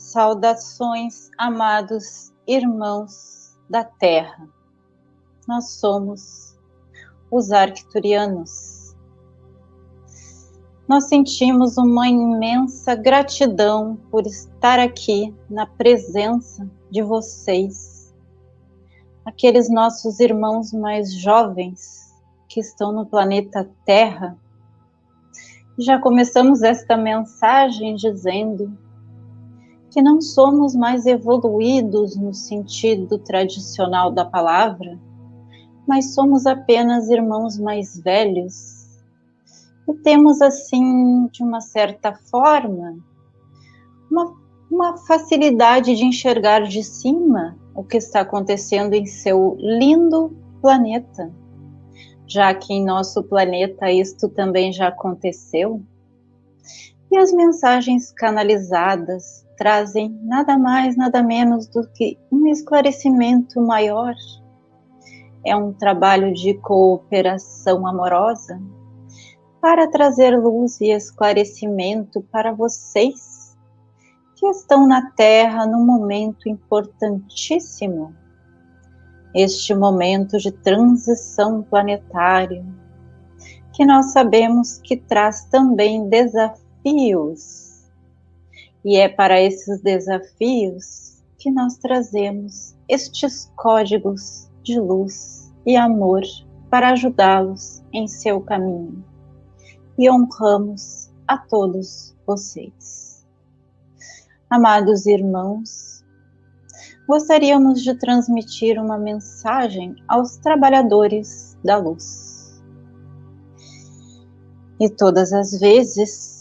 Saudações, amados irmãos da Terra. Nós somos os arcturianos. Nós sentimos uma imensa gratidão por estar aqui na presença de vocês, aqueles nossos irmãos mais jovens que estão no planeta Terra. Já começamos esta mensagem dizendo que não somos mais evoluídos no sentido tradicional da palavra, mas somos apenas irmãos mais velhos. E temos, assim, de uma certa forma, uma, uma facilidade de enxergar de cima o que está acontecendo em seu lindo planeta. Já que em nosso planeta isto também já aconteceu. E as mensagens canalizadas trazem nada mais, nada menos do que um esclarecimento maior. É um trabalho de cooperação amorosa para trazer luz e esclarecimento para vocês que estão na Terra num momento importantíssimo. Este momento de transição planetária, que nós sabemos que traz também desafios e é para esses desafios que nós trazemos estes códigos de luz e amor para ajudá-los em seu caminho. E honramos a todos vocês. Amados irmãos, gostaríamos de transmitir uma mensagem aos trabalhadores da luz. E todas as vezes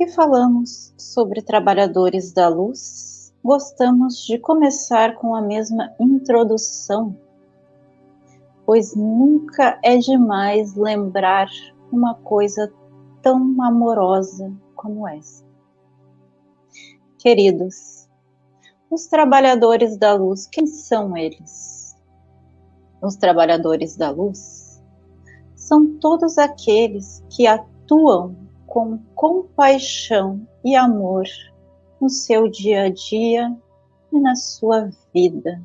que falamos sobre trabalhadores da luz, gostamos de começar com a mesma introdução, pois nunca é demais lembrar uma coisa tão amorosa como essa. Queridos, os trabalhadores da luz, quem são eles? Os trabalhadores da luz são todos aqueles que atuam com compaixão e amor no seu dia a dia e na sua vida.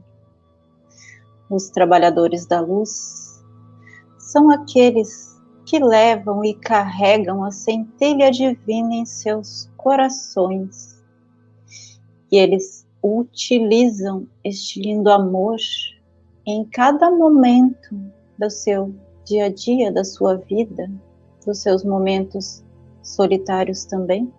Os trabalhadores da luz são aqueles que levam e carregam a centelha divina em seus corações. E eles utilizam este lindo amor em cada momento do seu dia a dia, da sua vida, dos seus momentos solitários também?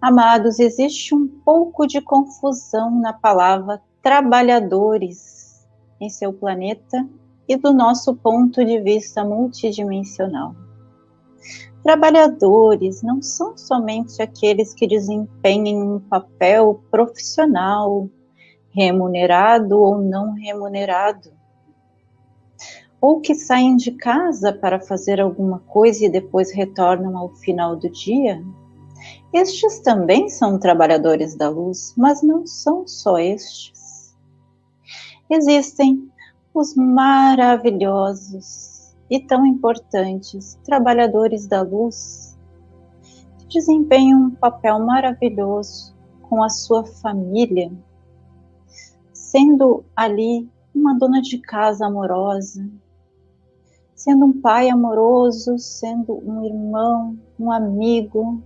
Amados, existe um pouco de confusão na palavra trabalhadores em seu planeta e do nosso ponto de vista multidimensional. Trabalhadores não são somente aqueles que desempenham um papel profissional, remunerado ou não remunerado ou que saem de casa para fazer alguma coisa e depois retornam ao final do dia. Estes também são trabalhadores da luz, mas não são só estes. Existem os maravilhosos e tão importantes trabalhadores da luz que desempenham um papel maravilhoso com a sua família, sendo ali uma dona de casa amorosa, sendo um pai amoroso, sendo um irmão, um amigo,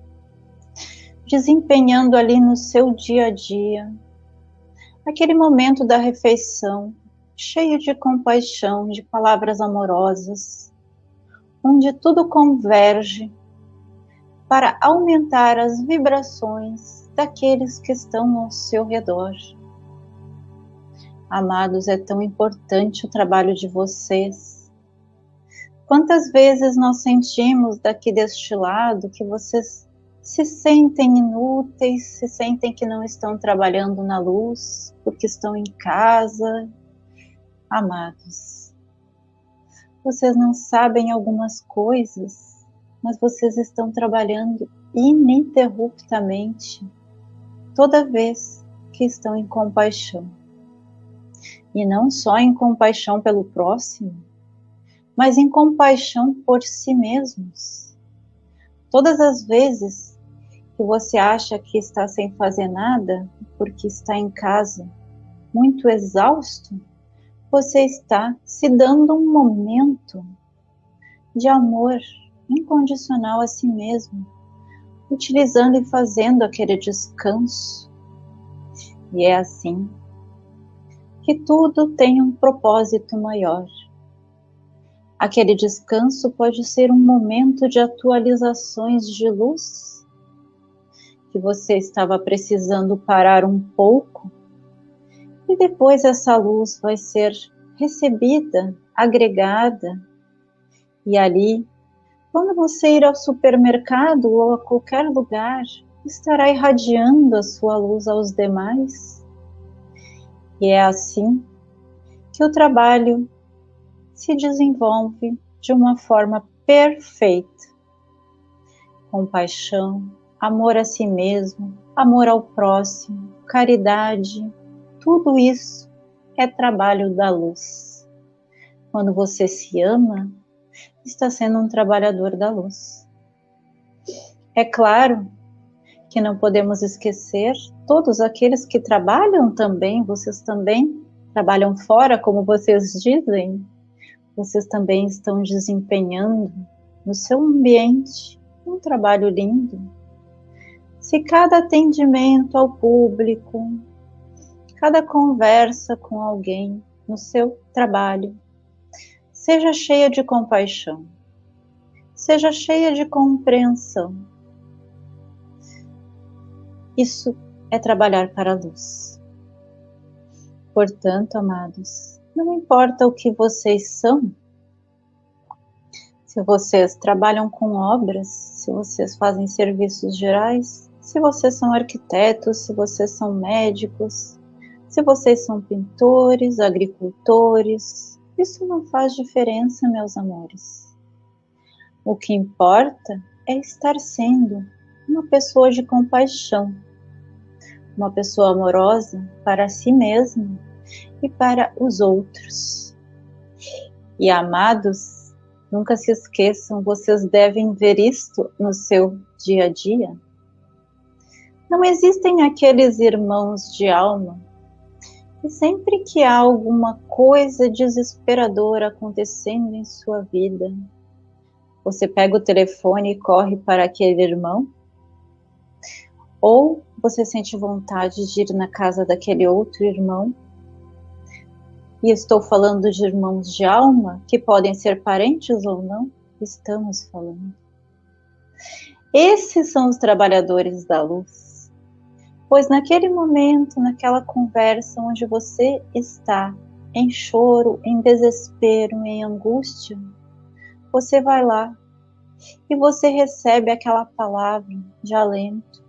desempenhando ali no seu dia a dia aquele momento da refeição, cheio de compaixão, de palavras amorosas, onde tudo converge para aumentar as vibrações daqueles que estão ao seu redor. Amados, é tão importante o trabalho de vocês Quantas vezes nós sentimos daqui deste lado que vocês se sentem inúteis, se sentem que não estão trabalhando na luz, porque estão em casa? Amados, vocês não sabem algumas coisas, mas vocês estão trabalhando ininterruptamente toda vez que estão em compaixão. E não só em compaixão pelo próximo, mas em compaixão por si mesmos. Todas as vezes que você acha que está sem fazer nada porque está em casa muito exausto, você está se dando um momento de amor incondicional a si mesmo, utilizando e fazendo aquele descanso. E é assim que tudo tem um propósito maior. Aquele descanso pode ser um momento de atualizações de luz que você estava precisando parar um pouco e depois essa luz vai ser recebida, agregada, e ali, quando você ir ao supermercado ou a qualquer lugar, estará irradiando a sua luz aos demais. E é assim que o trabalho se desenvolve de uma forma perfeita. Compaixão, amor a si mesmo, amor ao próximo, caridade, tudo isso é trabalho da luz. Quando você se ama, está sendo um trabalhador da luz. É claro que não podemos esquecer todos aqueles que trabalham também, vocês também trabalham fora, como vocês dizem, vocês também estão desempenhando no seu ambiente um trabalho lindo. Se cada atendimento ao público, cada conversa com alguém no seu trabalho seja cheia de compaixão, seja cheia de compreensão. Isso é trabalhar para a luz. Portanto, amados, não importa o que vocês são, se vocês trabalham com obras, se vocês fazem serviços gerais, se vocês são arquitetos, se vocês são médicos, se vocês são pintores, agricultores, isso não faz diferença, meus amores. O que importa é estar sendo uma pessoa de compaixão, uma pessoa amorosa para si mesmo e para os outros. E amados, nunca se esqueçam, vocês devem ver isto no seu dia a dia. Não existem aqueles irmãos de alma que sempre que há alguma coisa desesperadora acontecendo em sua vida, você pega o telefone e corre para aquele irmão? Ou você sente vontade de ir na casa daquele outro irmão e estou falando de irmãos de alma, que podem ser parentes ou não, estamos falando. Esses são os trabalhadores da luz. Pois naquele momento, naquela conversa onde você está em choro, em desespero, em angústia, você vai lá e você recebe aquela palavra de alento,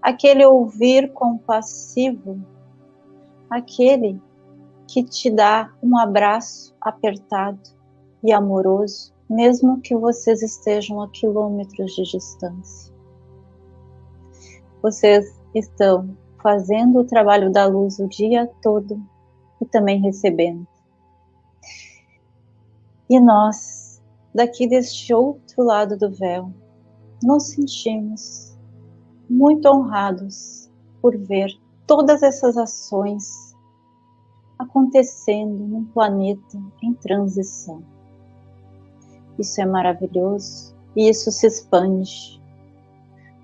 aquele ouvir compassivo, aquele que te dá um abraço apertado e amoroso, mesmo que vocês estejam a quilômetros de distância. Vocês estão fazendo o trabalho da luz o dia todo e também recebendo. E nós, daqui deste outro lado do véu, nos sentimos muito honrados por ver todas essas ações acontecendo num planeta em transição. Isso é maravilhoso e isso se expande.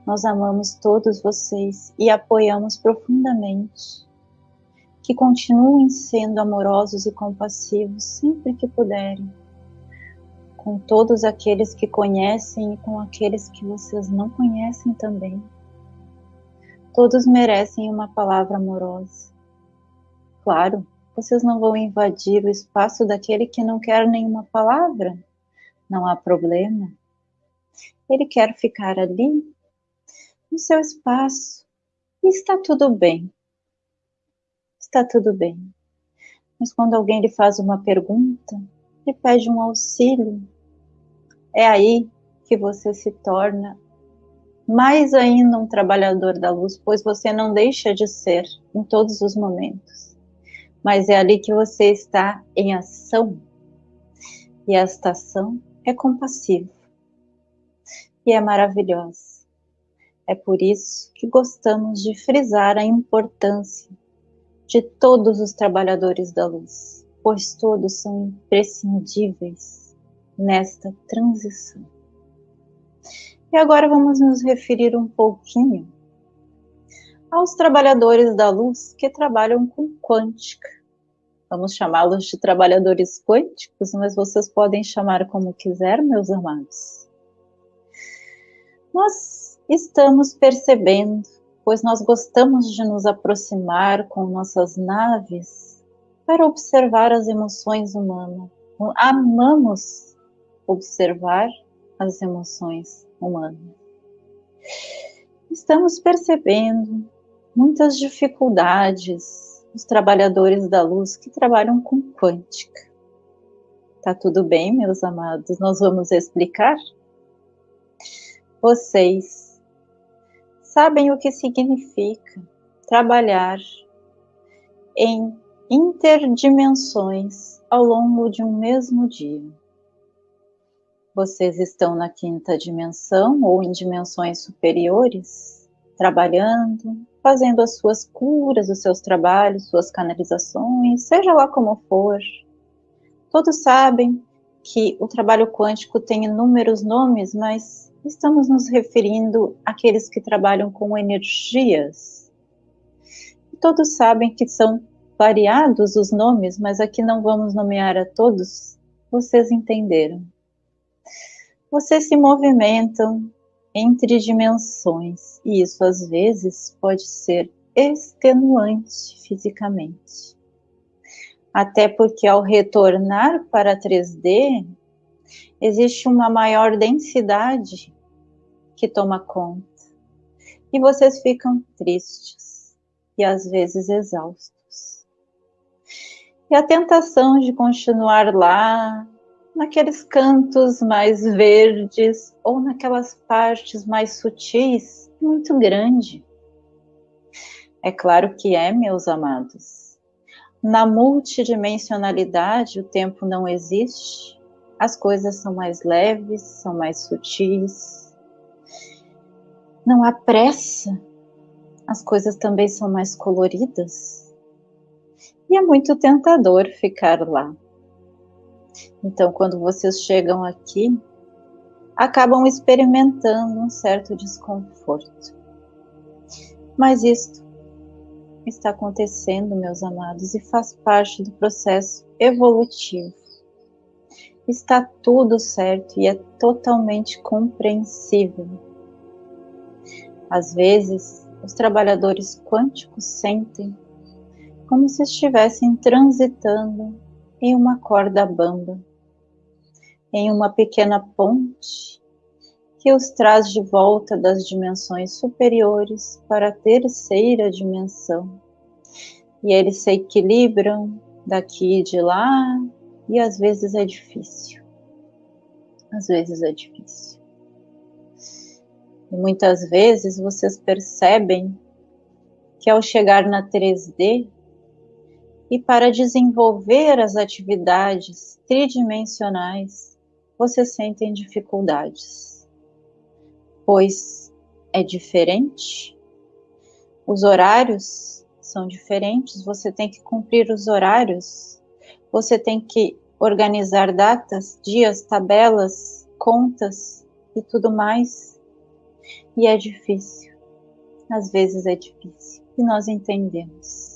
Nós amamos todos vocês e apoiamos profundamente. Que continuem sendo amorosos e compassivos sempre que puderem, com todos aqueles que conhecem e com aqueles que vocês não conhecem também. Todos merecem uma palavra amorosa. Claro, vocês não vão invadir o espaço daquele que não quer nenhuma palavra. Não há problema. Ele quer ficar ali, no seu espaço, e está tudo bem. Está tudo bem. Mas quando alguém lhe faz uma pergunta, lhe pede um auxílio, é aí que você se torna mais ainda um trabalhador da luz, pois você não deixa de ser em todos os momentos mas é ali que você está em ação. E esta ação é compassiva e é maravilhosa. É por isso que gostamos de frisar a importância de todos os trabalhadores da luz, pois todos são imprescindíveis nesta transição. E agora vamos nos referir um pouquinho aos trabalhadores da luz que trabalham com quântica. Vamos chamá-los de trabalhadores quânticos, mas vocês podem chamar como quiser, meus amados. Nós estamos percebendo pois nós gostamos de nos aproximar com nossas naves para observar as emoções humanas. Amamos observar as emoções humanas. Estamos percebendo muitas dificuldades dos trabalhadores da luz que trabalham com quântica. Tá tudo bem, meus amados? Nós vamos explicar? Vocês sabem o que significa trabalhar em interdimensões ao longo de um mesmo dia. Vocês estão na quinta dimensão ou em dimensões superiores, trabalhando, fazendo as suas curas, os seus trabalhos, suas canalizações, seja lá como for. Todos sabem que o trabalho quântico tem inúmeros nomes, mas estamos nos referindo àqueles que trabalham com energias. Todos sabem que são variados os nomes, mas aqui não vamos nomear a todos, vocês entenderam. Vocês se movimentam entre dimensões e isso às vezes pode ser extenuante fisicamente. Até porque ao retornar para 3D, existe uma maior densidade que toma conta. E vocês ficam tristes e às vezes exaustos. E a tentação de continuar lá, naqueles cantos mais verdes ou naquelas partes mais sutis, muito grande. É claro que é, meus amados. Na multidimensionalidade, o tempo não existe, as coisas são mais leves, são mais sutis, não há pressa, as coisas também são mais coloridas. E é muito tentador ficar lá. Então, quando vocês chegam aqui, acabam experimentando um certo desconforto. Mas isto está acontecendo, meus amados, e faz parte do processo evolutivo. Está tudo certo e é totalmente compreensível às vezes, os trabalhadores quânticos sentem como se estivessem transitando em uma corda bamba, em uma pequena ponte que os traz de volta das dimensões superiores para a terceira dimensão. E eles se equilibram daqui e de lá, e às vezes é difícil. Às vezes é difícil. E muitas vezes vocês percebem que ao chegar na 3D e para desenvolver as atividades tridimensionais, vocês sentem dificuldades, pois é diferente, os horários são diferentes, você tem que cumprir os horários, você tem que organizar datas, dias, tabelas, contas e tudo mais e é difícil. Às vezes é difícil. E nós entendemos.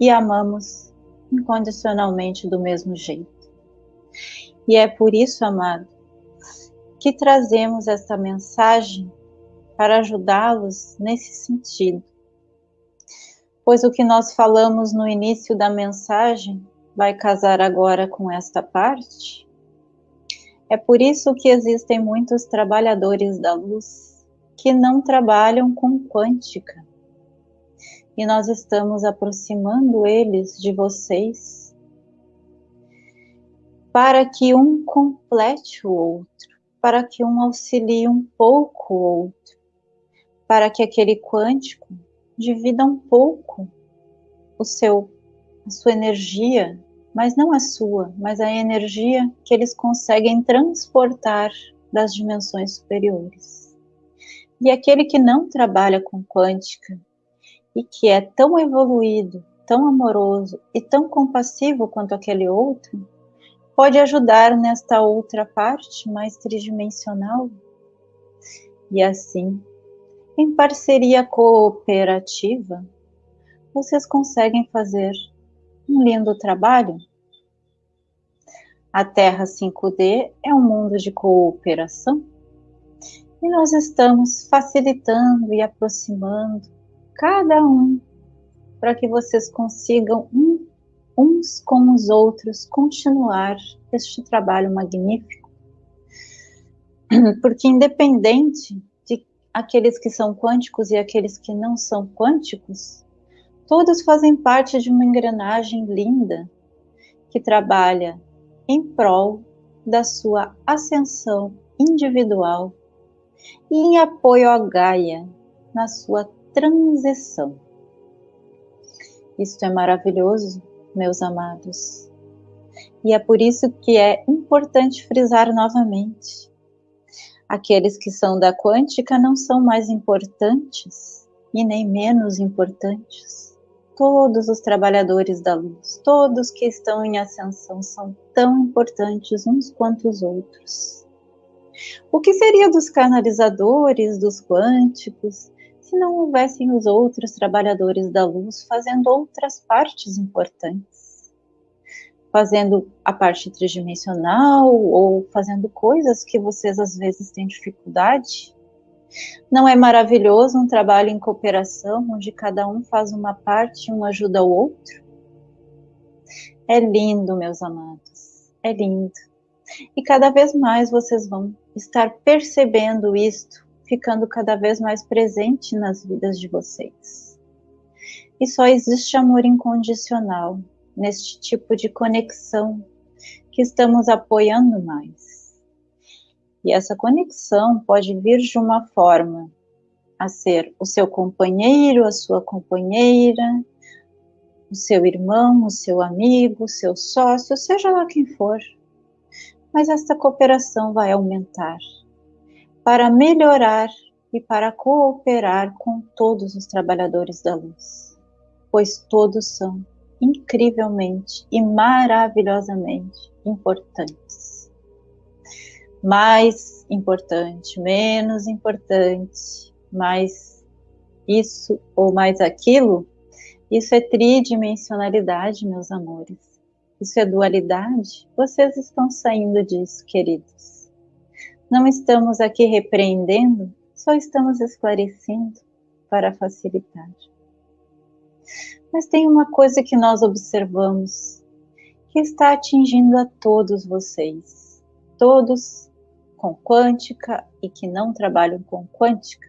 E amamos incondicionalmente do mesmo jeito. E é por isso, amado, que trazemos esta mensagem para ajudá-los nesse sentido. Pois o que nós falamos no início da mensagem vai casar agora com esta parte. É por isso que existem muitos trabalhadores da luz que não trabalham com quântica. E nós estamos aproximando eles de vocês para que um complete o outro, para que um auxilie um pouco o outro, para que aquele quântico divida um pouco o seu a sua energia, mas não a sua, mas a energia que eles conseguem transportar das dimensões superiores. E aquele que não trabalha com quântica e que é tão evoluído, tão amoroso e tão compassivo quanto aquele outro, pode ajudar nesta outra parte mais tridimensional. E assim, em parceria cooperativa, vocês conseguem fazer um lindo trabalho. A Terra 5D é um mundo de cooperação e nós estamos facilitando e aproximando cada um para que vocês consigam um, uns com os outros continuar este trabalho magnífico. Porque independente de aqueles que são quânticos e aqueles que não são quânticos, todos fazem parte de uma engrenagem linda que trabalha em prol da sua ascensão individual e em apoio à Gaia na sua transição. Isto é maravilhoso, meus amados. E é por isso que é importante frisar novamente. Aqueles que são da quântica não são mais importantes e nem menos importantes. Todos os trabalhadores da luz, todos que estão em ascensão, são tão importantes uns quanto os outros. O que seria dos canalizadores, dos quânticos, se não houvessem os outros trabalhadores da luz fazendo outras partes importantes? Fazendo a parte tridimensional ou fazendo coisas que vocês às vezes têm dificuldade? Não é maravilhoso um trabalho em cooperação, onde cada um faz uma parte e um ajuda o outro? É lindo, meus amados, é lindo. E cada vez mais vocês vão estar percebendo isto, ficando cada vez mais presente nas vidas de vocês. E só existe amor incondicional neste tipo de conexão que estamos apoiando mais. E essa conexão pode vir de uma forma a ser o seu companheiro, a sua companheira, o seu irmão, o seu amigo, o seu sócio, seja lá quem for mas esta cooperação vai aumentar para melhorar e para cooperar com todos os trabalhadores da luz, pois todos são incrivelmente e maravilhosamente importantes. Mais importante, menos importante, mais isso ou mais aquilo, isso é tridimensionalidade, meus amores. Isso é dualidade? Vocês estão saindo disso, queridos. Não estamos aqui repreendendo, só estamos esclarecendo para facilitar. Mas tem uma coisa que nós observamos que está atingindo a todos vocês, todos com quântica e que não trabalham com quântica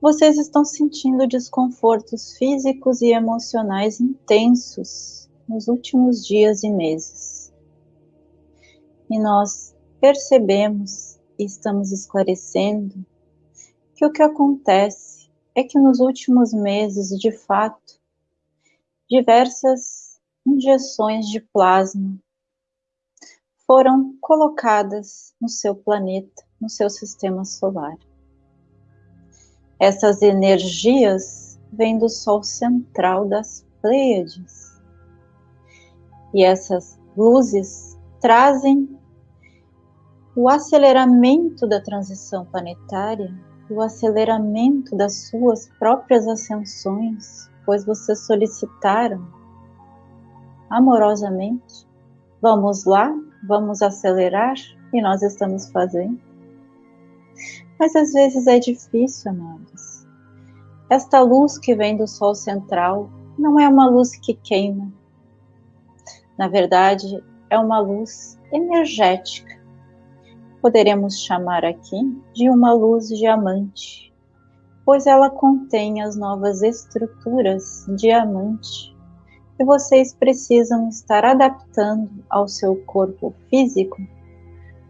vocês estão sentindo desconfortos físicos e emocionais intensos nos últimos dias e meses. E nós percebemos e estamos esclarecendo que o que acontece é que nos últimos meses, de fato, diversas injeções de plasma foram colocadas no seu planeta, no seu sistema solar. Essas energias vêm do Sol central das Pleiades. E essas luzes trazem o aceleramento da transição planetária, o aceleramento das suas próprias ascensões, pois vocês solicitaram amorosamente. Vamos lá, vamos acelerar e nós estamos fazendo. Mas às vezes é difícil, amados. Esta luz que vem do Sol central não é uma luz que queima. Na verdade, é uma luz energética. Poderemos chamar aqui de uma luz diamante, pois ela contém as novas estruturas diamante que vocês precisam estar adaptando ao seu corpo físico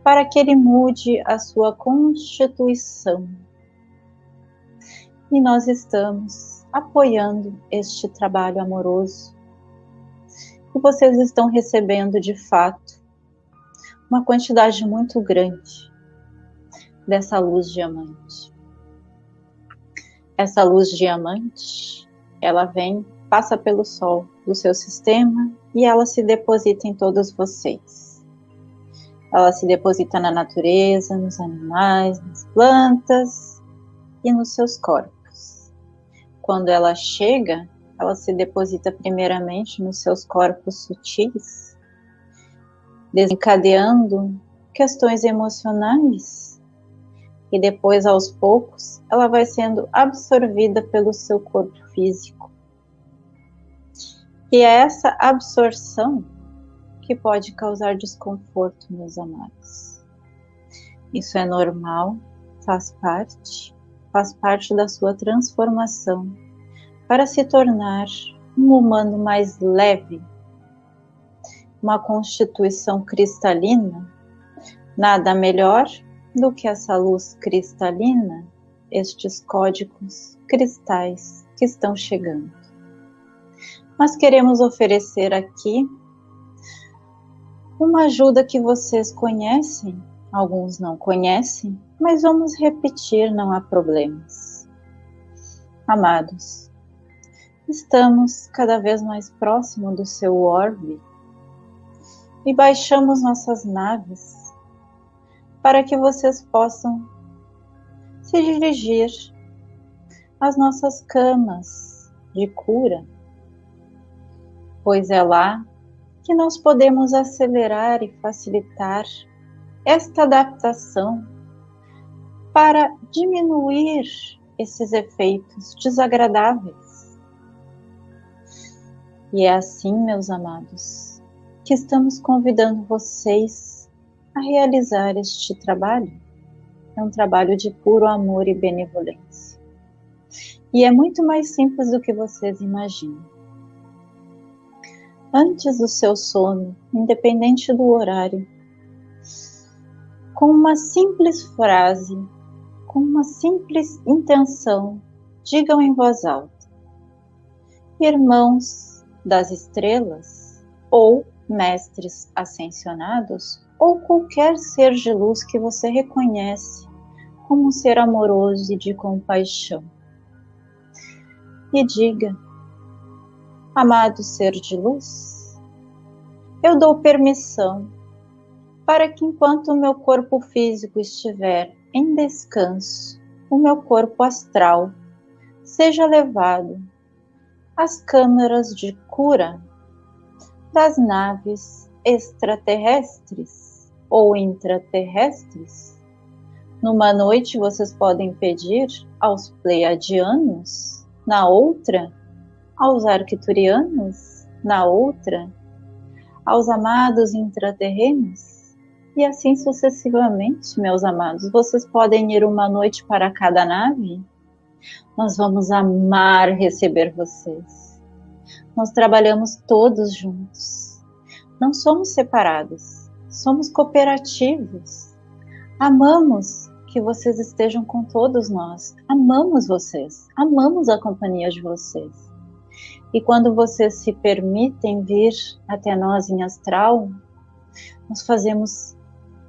para que ele mude a sua constituição. E nós estamos apoiando este trabalho amoroso. E vocês estão recebendo de fato uma quantidade muito grande dessa luz diamante. Essa luz diamante, ela vem, passa pelo sol do seu sistema e ela se deposita em todos vocês. Ela se deposita na natureza, nos animais, nas plantas e nos seus corpos. Quando ela chega, ela se deposita primeiramente nos seus corpos sutis, desencadeando questões emocionais e depois aos poucos ela vai sendo absorvida pelo seu corpo físico. E é essa absorção que pode causar desconforto, meus amados. Isso é normal, faz parte, faz parte da sua transformação para se tornar um humano mais leve, uma constituição cristalina. Nada melhor do que essa luz cristalina, estes códigos cristais que estão chegando mas queremos oferecer aqui uma ajuda que vocês conhecem, alguns não conhecem, mas vamos repetir, não há problemas. Amados, estamos cada vez mais próximo do seu orbe e baixamos nossas naves para que vocês possam se dirigir às nossas camas de cura pois é lá que nós podemos acelerar e facilitar esta adaptação para diminuir esses efeitos desagradáveis. E é assim, meus amados, que estamos convidando vocês a realizar este trabalho. É um trabalho de puro amor e benevolência. E é muito mais simples do que vocês imaginam antes do seu sono, independente do horário, com uma simples frase, com uma simples intenção, digam em voz alta: Irmãos das estrelas, ou mestres ascensionados, ou qualquer ser de luz que você reconhece como um ser amoroso e de compaixão. E diga Amado ser de luz, eu dou permissão para que enquanto o meu corpo físico estiver em descanso, o meu corpo astral seja levado às câmaras de cura das naves extraterrestres ou intraterrestres. Numa noite vocês podem pedir aos pleiadianos, na outra aos arquiturianos, na outra, aos amados intraterrenos, e assim sucessivamente, meus amados. Vocês podem ir uma noite para cada nave? Nós vamos amar receber vocês. Nós trabalhamos todos juntos. Não somos separados, somos cooperativos. Amamos que vocês estejam com todos nós. Amamos vocês, amamos a companhia de vocês. E quando vocês se permitem vir até nós em astral, nós fazemos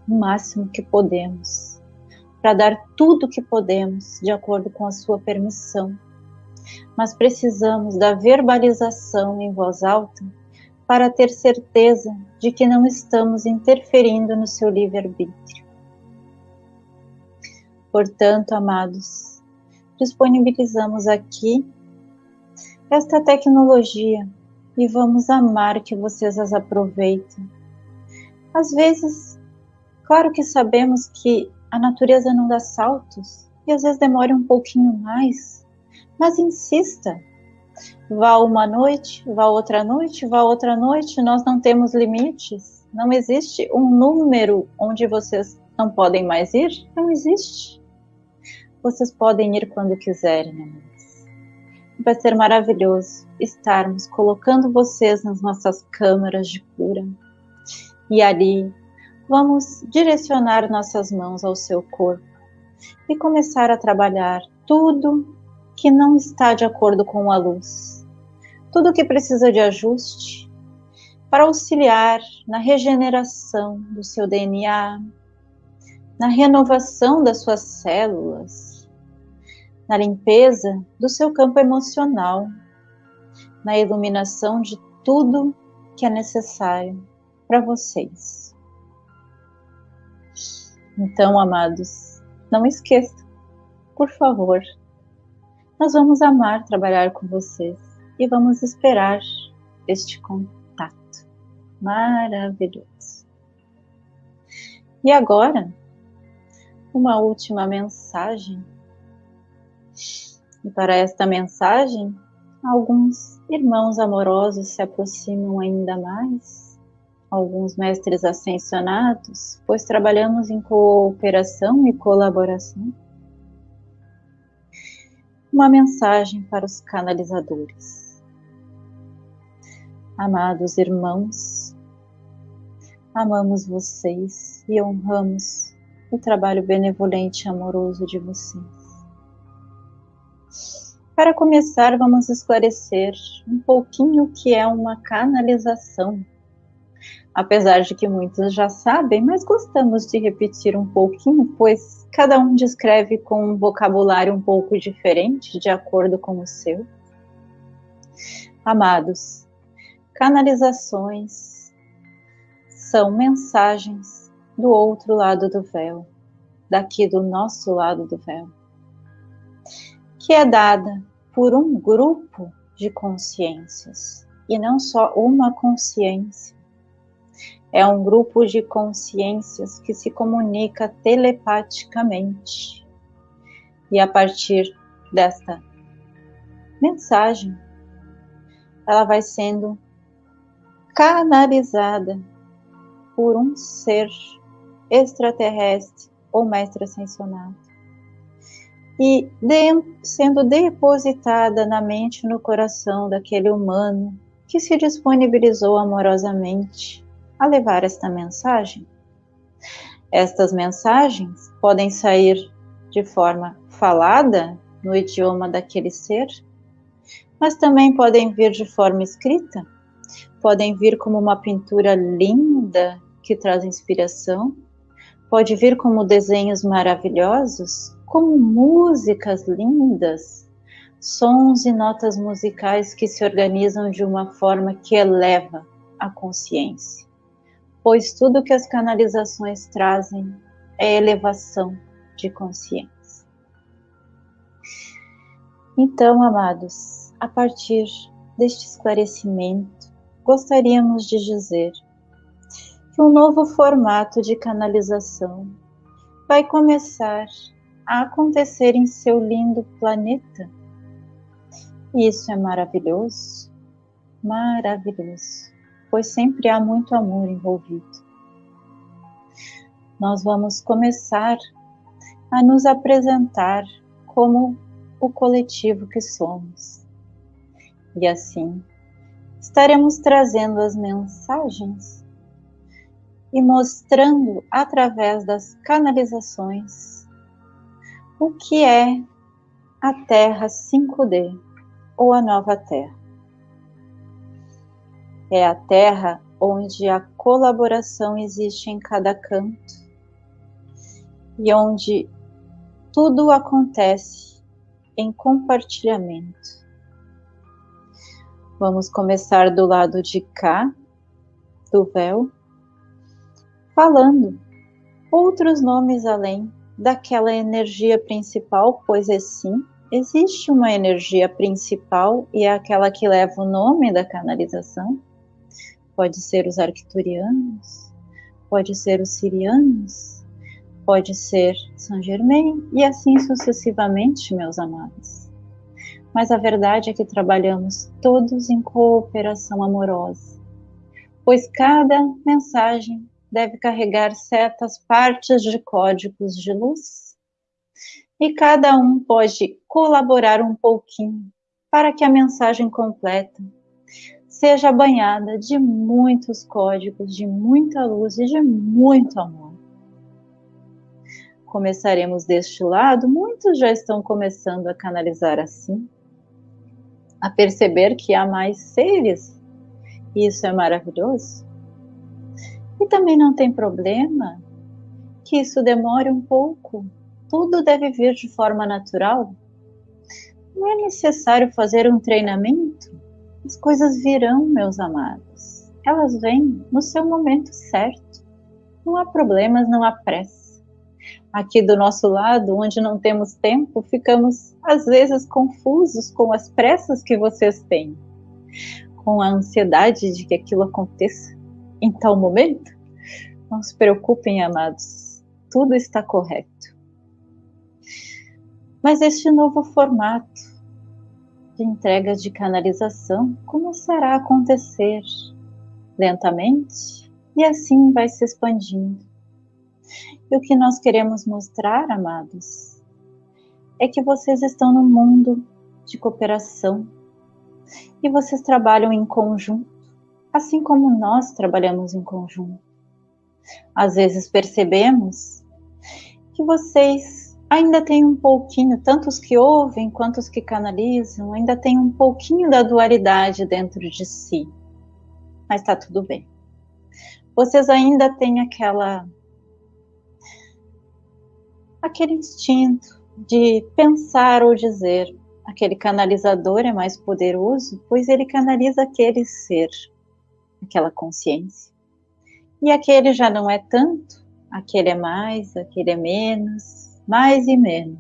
o máximo que podemos para dar tudo o que podemos de acordo com a sua permissão. Mas precisamos da verbalização em voz alta para ter certeza de que não estamos interferindo no seu livre-arbítrio. Portanto, amados, disponibilizamos aqui esta tecnologia e vamos amar que vocês as aproveitem. Às vezes, claro que sabemos que a natureza não dá saltos e às vezes demora um pouquinho mais, mas insista. Vá uma noite, vá outra noite, vá outra noite, nós não temos limites. Não existe um número onde vocês não podem mais ir, não existe. Vocês podem ir quando quiserem, amor vai ser maravilhoso estarmos colocando vocês nas nossas câmaras de cura. E ali vamos direcionar nossas mãos ao seu corpo e começar a trabalhar tudo que não está de acordo com a luz, tudo que precisa de ajuste para auxiliar na regeneração do seu DNA, na renovação das suas células, na limpeza do seu campo emocional, na iluminação de tudo que é necessário para vocês. Então, amados, não esqueçam, por favor, nós vamos amar trabalhar com vocês e vamos esperar este contato maravilhoso. E agora, uma última mensagem. E para esta mensagem, alguns irmãos amorosos se aproximam ainda mais, alguns mestres ascensionados, pois trabalhamos em cooperação e colaboração. Uma mensagem para os canalizadores. Amados irmãos, amamos vocês e honramos o trabalho benevolente e amoroso de vocês. Para começar, vamos esclarecer um pouquinho o que é uma canalização. Apesar de que muitos já sabem, mas gostamos de repetir um pouquinho, pois cada um descreve com um vocabulário um pouco diferente, de acordo com o seu. Amados, canalizações são mensagens do outro lado do véu, daqui do nosso lado do véu, que é dada por um grupo de consciências e não só uma consciência. É um grupo de consciências que se comunica telepaticamente. E a partir desta mensagem, ela vai sendo canalizada por um ser extraterrestre ou mestre ascensionado. E de, sendo depositada na mente e no coração daquele humano que se disponibilizou amorosamente a levar esta mensagem. Estas mensagens podem sair de forma falada no idioma daquele ser, mas também podem vir de forma escrita, podem vir como uma pintura linda que traz inspiração, pode vir como desenhos maravilhosos, como músicas lindas, sons e notas musicais que se organizam de uma forma que eleva a consciência. Pois tudo que as canalizações trazem é elevação de consciência. Então, amados, a partir deste esclarecimento, gostaríamos de dizer que um novo formato de canalização vai começar a acontecer em seu lindo planeta. Isso é maravilhoso, maravilhoso, pois sempre há muito amor envolvido. Nós vamos começar a nos apresentar como o coletivo que somos. E assim, estaremos trazendo as mensagens e mostrando através das canalizações o que é a Terra 5D ou a Nova Terra. É a Terra onde a colaboração existe em cada canto e onde tudo acontece em compartilhamento. Vamos começar do lado de cá do véu falando outros nomes além daquela energia principal, pois assim, existe uma energia principal e é aquela que leva o nome da canalização. Pode ser os arcturianos, pode ser os sirianos, pode ser Saint Germain e assim sucessivamente, meus amados. Mas a verdade é que trabalhamos todos em cooperação amorosa, pois cada mensagem deve carregar certas partes de códigos de luz e cada um pode colaborar um pouquinho para que a mensagem completa seja banhada de muitos códigos, de muita luz e de muito amor. Começaremos deste lado, muitos já estão começando a canalizar assim, a perceber que há mais seres, e isso é maravilhoso. E também não tem problema. que isso demore um pouco. Tudo deve vir de forma natural. Não é necessário fazer um treinamento. As coisas virão, meus amados. Elas vêm no seu momento certo. Não há problemas, não há pressa. Aqui do nosso lado, onde não temos tempo, ficamos às vezes confusos com as pressas que vocês têm, com a ansiedade de que aquilo aconteça em tal momento. Não se preocupem, amados, tudo está correto. Mas este novo formato de entrega de canalização começará a acontecer lentamente e assim vai se expandindo. E o que nós queremos mostrar, amados, é que vocês estão num mundo de cooperação e vocês trabalham em conjunto, assim como nós trabalhamos em conjunto. Às vezes percebemos que vocês ainda têm um pouquinho, tanto os que ouvem quanto os que canalizam, ainda têm um pouquinho da dualidade dentro de si. Mas está tudo bem. Vocês ainda têm aquela aquele instinto de pensar ou dizer. Aquele canalizador é mais poderoso, pois ele canaliza aquele ser, aquela consciência. E aquele já não é tanto, aquele é mais, aquele é menos, mais e menos.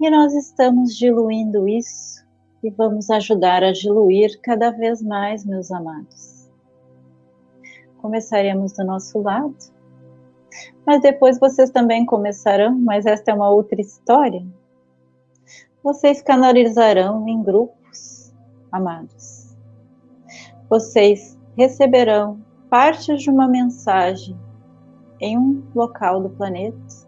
E nós estamos diluindo isso e vamos ajudar a diluir cada vez mais, meus amados. Começaremos do nosso lado, mas depois vocês também começarão, mas esta é uma outra história. Vocês canalizarão em grupos, amados. Vocês receberão partes de uma mensagem em um local do planeta,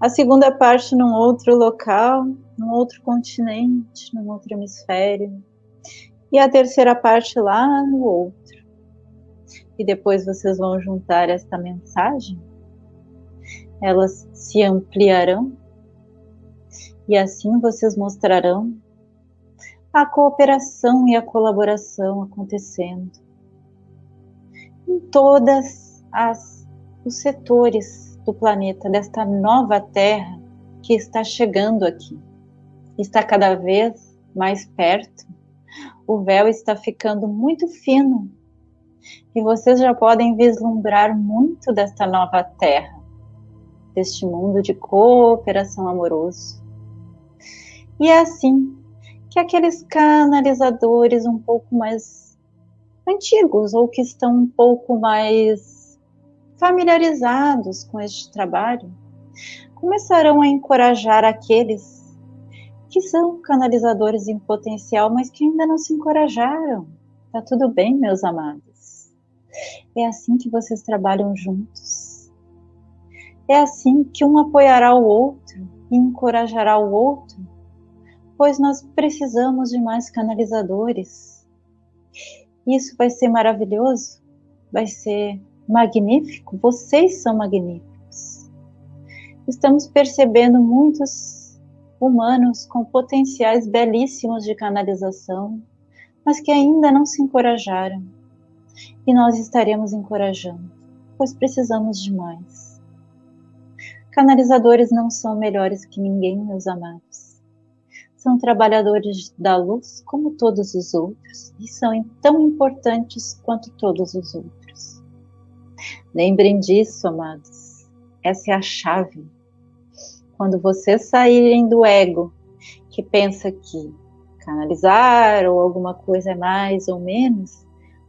a segunda parte num outro local, num outro continente, num outro hemisfério, e a terceira parte lá no outro. E depois vocês vão juntar esta mensagem, elas se ampliarão, e assim vocês mostrarão a cooperação e a colaboração acontecendo. Em todas as os setores do planeta desta nova Terra que está chegando aqui. Está cada vez mais perto. O véu está ficando muito fino e vocês já podem vislumbrar muito desta nova Terra, deste mundo de cooperação amoroso. E é assim que aqueles canalizadores um pouco mais antigos ou que estão um pouco mais familiarizados com este trabalho começarão a encorajar aqueles que são canalizadores em potencial, mas que ainda não se encorajaram. Tá tudo bem, meus amados. É assim que vocês trabalham juntos. É assim que um apoiará o outro e encorajará o outro, pois nós precisamos de mais canalizadores isso vai ser maravilhoso, vai ser magnífico. Vocês são magníficos. Estamos percebendo muitos humanos com potenciais belíssimos de canalização, mas que ainda não se encorajaram. E nós estaremos encorajando, pois precisamos de mais. Canalizadores não são melhores que ninguém, meus amados são trabalhadores da luz como todos os outros e são tão importantes quanto todos os outros. Lembrem disso, amados. Essa é a chave. Quando vocês saírem do ego, que pensa que canalizar ou alguma coisa é mais ou menos,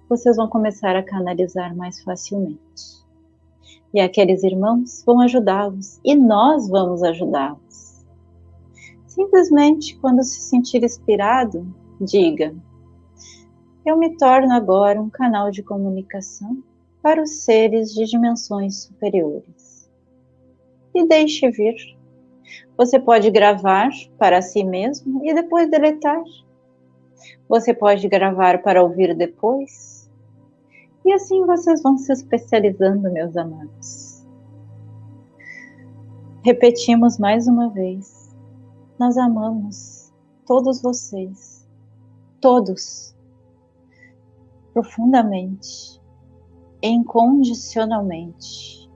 vocês vão começar a canalizar mais facilmente. E aqueles irmãos vão ajudá-los e nós vamos ajudá-los. Simplesmente, quando se sentir inspirado, diga: Eu me torno agora um canal de comunicação para os seres de dimensões superiores. E deixe vir. Você pode gravar para si mesmo e depois deletar. Você pode gravar para ouvir depois. E assim vocês vão se especializando, meus amados. Repetimos mais uma vez nós amamos todos vocês, todos, profundamente, incondicionalmente.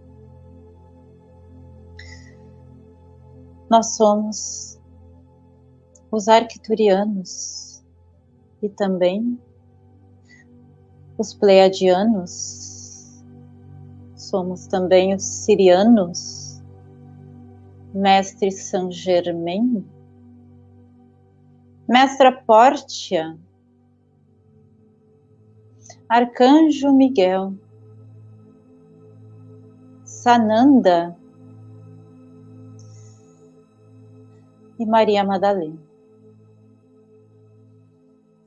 Nós somos os arcturianos e também os pleiadianos. Somos também os sirianos, mestre Saint Germain, mestra Pórtia, arcanjo Miguel, Sananda e Maria Madalena.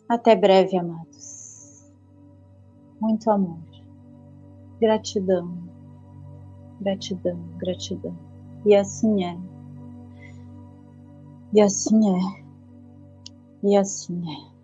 Até breve, amados. Muito amor, gratidão, gratidão, gratidão. E assim é. E assim é. E assim é.